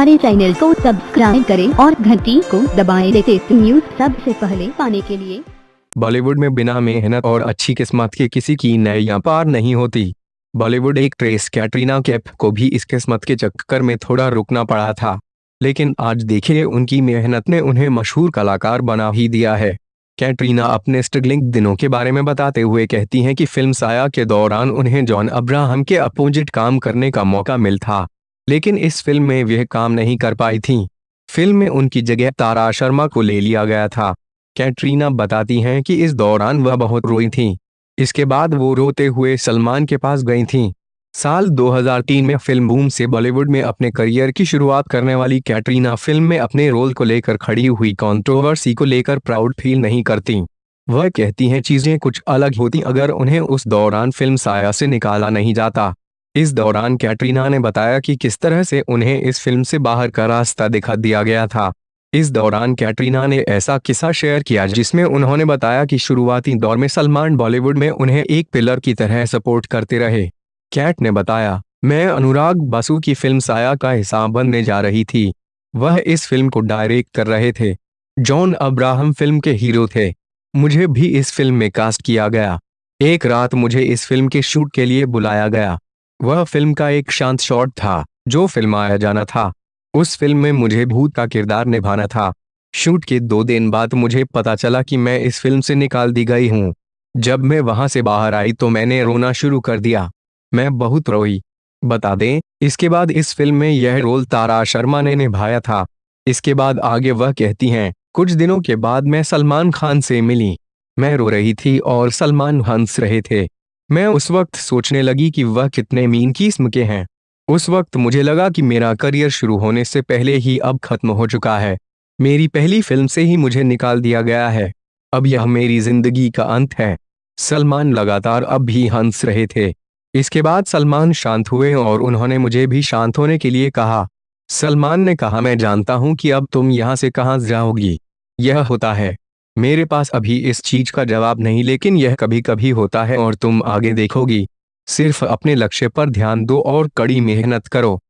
हमारे चैनल को सब्सक्राइब करें और घंटी को दबाएँ लेटेस्ट न्यूज़ सबसे पहले पाने के लिए। बॉलीवुड में बिना मेहनत और अच्छी किस्मत के किसी की नैया पार नहीं होती। बॉलीवुड एक ट्रेस कैटरीना कैप को भी इस किस्मत के चक्कर में थोड़ा रुकना पड़ा था। लेकिन आज देखिए, उनकी मेहनत ने उन्हें मशहूर कलाकार बना ही दिया है। कैटरीना अपने स्ट्रगलिंग दिनों के बारे में बताते हुए कहती हैं कि फ़िल्म साया के दौरान उन्हें जॉन अब्राहम के अपोजिट काम करने का मौका मिल था। लेकिन इस फ़िल्म में वह काम नहीं कर पाई थी। फ़िल्म में उनकी जगह तारा शर्मा को ले लिया गया था। कैटरीना बताती हैं कि इस दौरान वह बहुत रोई थी। इसके बाद वो रोते हुए सलमान के पास गई थीं। साल 2003 में फ़िल्म बूम से बॉलीवुड में अपने करियर की शुरुआत करने वाली कैटरीना फ़िल्म में अपने रोल को लेकर खड़ी हुई कंट्रोवर्सी को लेकर प्राउड फील नहीं करती। वह कहती हैं चीज़ें कुछ अलग होती अगर उन्हें उस दौरान फ़िल्म साया से निकाला नहीं जाता। इस दौरान कैटरीना ने बताया कि किस तरह से उन्हें इस फ़िल्म से बाहर का रास्ता दिखा दिया गया था। इस दौरान कैटरीना ने ऐसा किस्सा शेयर किया जिसमें उन्होंने बताया कि शुरुआती दौर में सलमान बॉलीवुड में उन्हें एक पिलर की तरह सपोर्ट करते रहे। कैट ने बताया, मैं अनुराग बसु की फ़िल्म साया का हिस्सा बनने जा रही थी। वह इस फ़िल्म को डायरेक्ट कर रहे थे। जॉन अब्राहम फ़िल्म के हीरो थे। मुझे भी इस फ़िल्म में कास्ट किया गया। एक रात मुझे इस फ़िल्म के शूट के लिए बुलाया गया। वह फ़िल्म का एक शांत शॉट था, जो फिल्माया जाना था। उस फ़िल्म में मुझे भूत का किरदार निभाना था। शूट के दो दिन बाद मुझे पता चला कि मैं इस फ़िल्म से निकाल दी गई हूँ। जब मैं वहाँ से बाहर आई तो मैंने रोना शुरू कर दिया। मैं बहुत रोई। बता दें, इसके बाद इस फ़िल्म में यह रोल तारा शर्मा ने निभाया था। इसके बाद आगे वह कहती हैं, कुछ दिनों के बाद मैं सलमान खान से मिली। मैं रो रही थी और सलमान हंस रहे थे। मैं उस वक्त सोचने लगी कि वह कितने मीन किस्म के हैं। उस वक्त मुझे लगा कि मेरा करियर शुरू होने से पहले ही अब खत्म हो चुका है। मेरी पहली फ़िल्म से ही मुझे निकाल दिया गया है। अब यह मेरी ज़िंदगी का अंत है। सलमान लगातार अब भी हंस रहे थे। इसके बाद सलमान शांत हुए और उन्होंने मुझे भी शांत होने के लिए कहा। सलमान ने कहा, मैं जानता हूँ कि अब तुम यहाँ से कहाँ जाओगी यह होता है। मेरे पास अभी इस चीज़ का जवाब नहीं, लेकिन यह कभी कभी होता है और तुम आगे देखोगी। सिर्फ़ अपने लक्ष्य पर ध्यान दो और कड़ी मेहनत करो।